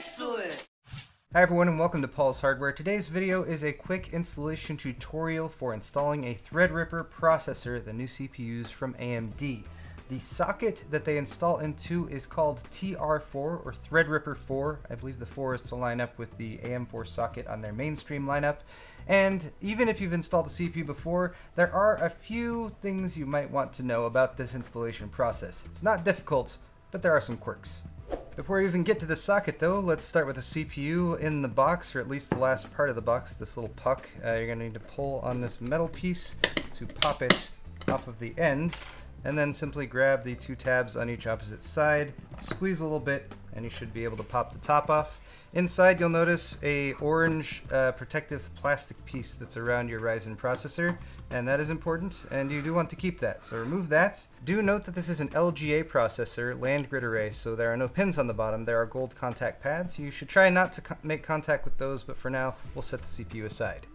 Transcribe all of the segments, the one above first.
Excellent! Hi everyone and welcome to Paul's Hardware. Today's video is a quick installation tutorial for installing a Threadripper processor, the new CPUs from AMD. The socket that they install into is called TR4 or Threadripper 4. I believe the 4 is to line up with the AM4 socket on their mainstream lineup. And even if you've installed a CPU before, there are a few things you might want to know about this installation process. It's not difficult, but there are some quirks. Before we even get to the socket though, let's start with the CPU in the box, or at least the last part of the box, this little puck. Uh, you're going to need to pull on this metal piece to pop it off of the end and then simply grab the two tabs on each opposite side, squeeze a little bit, and you should be able to pop the top off. Inside you'll notice a orange uh, protective plastic piece that's around your Ryzen processor, and that is important, and you do want to keep that, so remove that. Do note that this is an LGA processor, land grid array, so there are no pins on the bottom, there are gold contact pads. You should try not to co make contact with those, but for now, we'll set the CPU aside.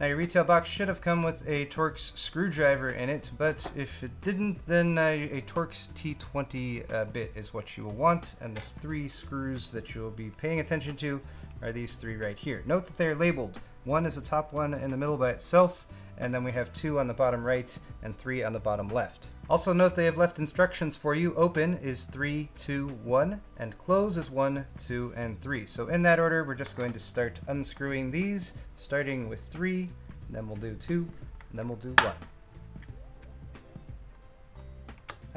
Now your retail box should have come with a Torx screwdriver in it, but if it didn't, then uh, a Torx T20 uh, bit is what you will want, and the three screws that you'll be paying attention to are these three right here. Note that they're labeled. One is a top one in the middle by itself, and then we have two on the bottom right and three on the bottom left. Also note they have left instructions for you. Open is 3, 2, 1, and close is 1, 2, and 3. So in that order, we're just going to start unscrewing these, starting with 3, then we'll do 2, and then we'll do 1.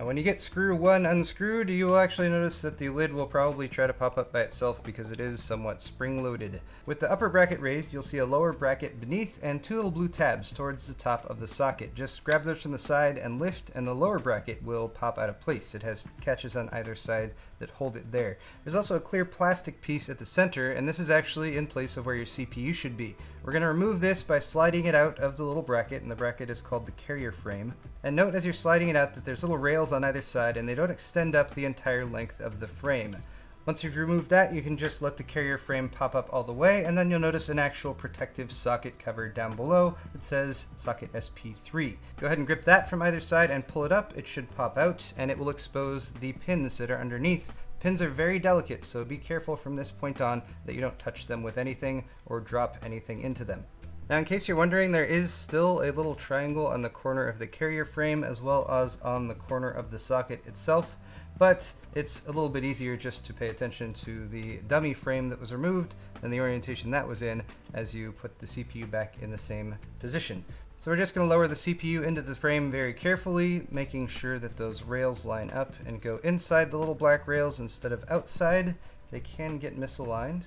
Now when you get screw one unscrewed, you will actually notice that the lid will probably try to pop up by itself because it is somewhat spring-loaded. With the upper bracket raised, you'll see a lower bracket beneath and two little blue tabs towards the top of the socket. Just grab those from the side and lift and the lower bracket will pop out of place. It has catches on either side that hold it there. There's also a clear plastic piece at the center and this is actually in place of where your CPU should be. We're going to remove this by sliding it out of the little bracket and the bracket is called the carrier frame. And note as you're sliding it out that there's little rails on either side and they don't extend up the entire length of the frame. Once you've removed that, you can just let the carrier frame pop up all the way, and then you'll notice an actual protective socket cover down below that says socket SP3. Go ahead and grip that from either side and pull it up. It should pop out, and it will expose the pins that are underneath. Pins are very delicate, so be careful from this point on that you don't touch them with anything or drop anything into them. Now in case you're wondering, there is still a little triangle on the corner of the carrier frame as well as on the corner of the socket itself but it's a little bit easier just to pay attention to the dummy frame that was removed and the orientation that was in as you put the CPU back in the same position. So we're just going to lower the CPU into the frame very carefully, making sure that those rails line up and go inside the little black rails instead of outside. They can get misaligned.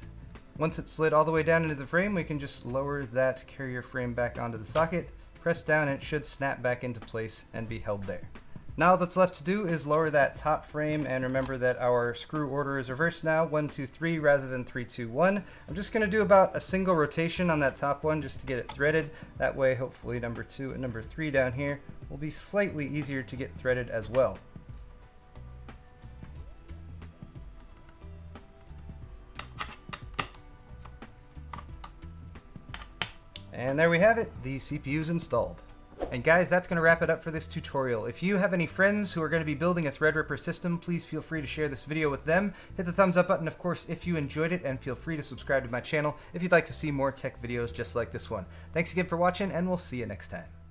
Once it's slid all the way down into the frame, we can just lower that carrier frame back onto the socket, press down, and it should snap back into place and be held there. Now all that's left to do is lower that top frame and remember that our screw order is reversed now, 1, 2, 3 rather than 3, 2, 1. I'm just going to do about a single rotation on that top one just to get it threaded. That way hopefully number 2 and number 3 down here will be slightly easier to get threaded as well. And there we have it, the CPU's installed. And guys, that's going to wrap it up for this tutorial. If you have any friends who are going to be building a Threadripper system, please feel free to share this video with them. Hit the thumbs up button, of course, if you enjoyed it, and feel free to subscribe to my channel if you'd like to see more tech videos just like this one. Thanks again for watching, and we'll see you next time.